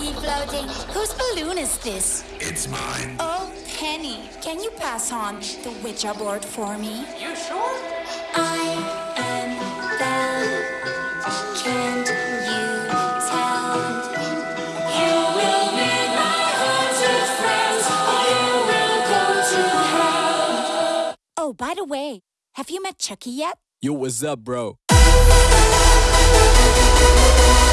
Why's my tea floating? Whose balloon is this? It's mine. Oh, Penny, can you pass on the Ouija board for me? You sure? I am Belle. Can't you tell? You will be my haunted friend, or you will go to hell. Oh, by the way, have you met Chucky yet? Yo, what's up, bro? Thank